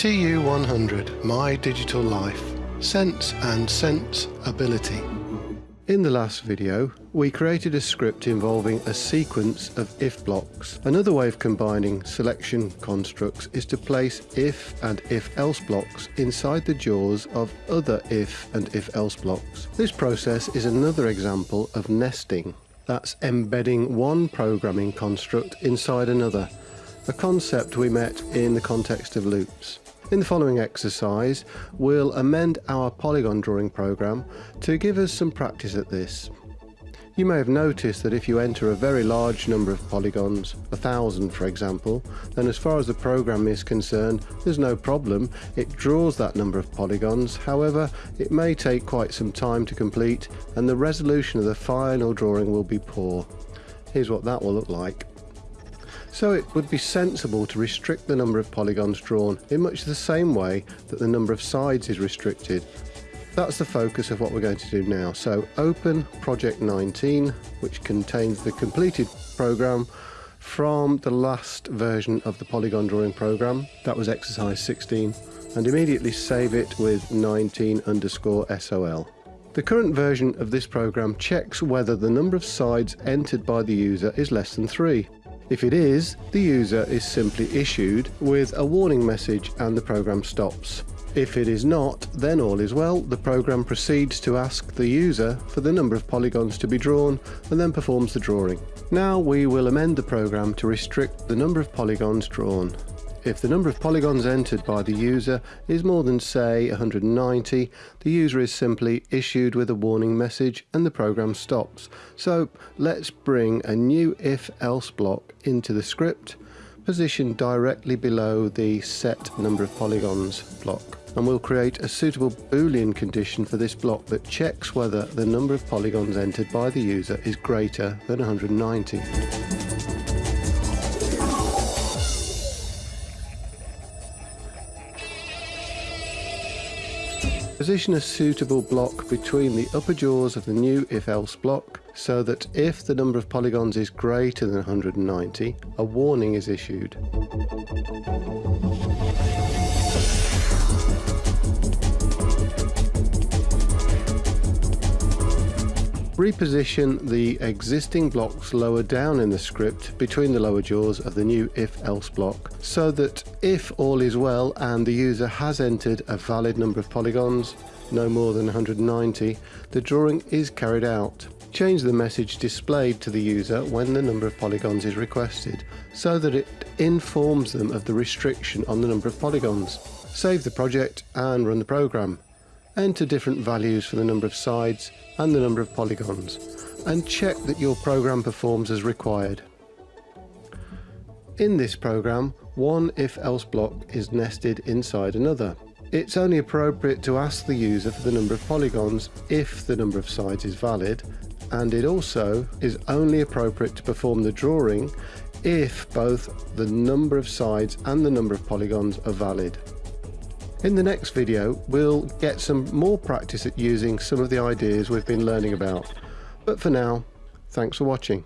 TU100 My Digital Life Sense and Sense Ability in the last video, we created a script involving a sequence of if blocks. Another way of combining selection constructs is to place if and if else blocks inside the jaws of other if and if else blocks. This process is another example of nesting. That's embedding one programming construct inside another, a concept we met in the context of loops. In the following exercise, we'll amend our polygon drawing program to give us some practice at this. You may have noticed that if you enter a very large number of polygons, a thousand for example, then as far as the program is concerned, there's no problem. It draws that number of polygons. However, it may take quite some time to complete and the resolution of the final drawing will be poor. Here's what that will look like. So it would be sensible to restrict the number of polygons drawn in much the same way that the number of sides is restricted. That's the focus of what we're going to do now. So open project 19, which contains the completed program from the last version of the polygon drawing program. That was exercise 16 and immediately save it with 19 underscore SOL. The current version of this program checks whether the number of sides entered by the user is less than 3. If it is, the user is simply issued with a warning message and the program stops. If it is not, then all is well. The program proceeds to ask the user for the number of polygons to be drawn and then performs the drawing. Now we will amend the program to restrict the number of polygons drawn. If the number of polygons entered by the user is more than say 190, the user is simply issued with a warning message and the program stops. So let's bring a new if-else block into the script, positioned directly below the set number of polygons block. And we'll create a suitable boolean condition for this block that checks whether the number of polygons entered by the user is greater than 190. Position a suitable block between the upper jaws of the new if-else block so that if the number of polygons is greater than 190, a warning is issued. Reposition the existing blocks lower down in the script between the lower jaws of the new if-else block so that if all is well and the user has entered a valid number of polygons, no more than 190, the drawing is carried out. Change the message displayed to the user when the number of polygons is requested so that it informs them of the restriction on the number of polygons. Save the project and run the program. Enter different values for the number of sides and the number of polygons and check that your program performs as required. In this program, one if-else block is nested inside another. It's only appropriate to ask the user for the number of polygons if the number of sides is valid, and it also is only appropriate to perform the drawing if both the number of sides and the number of polygons are valid. In the next video, we'll get some more practice at using some of the ideas we've been learning about. But for now, thanks for watching.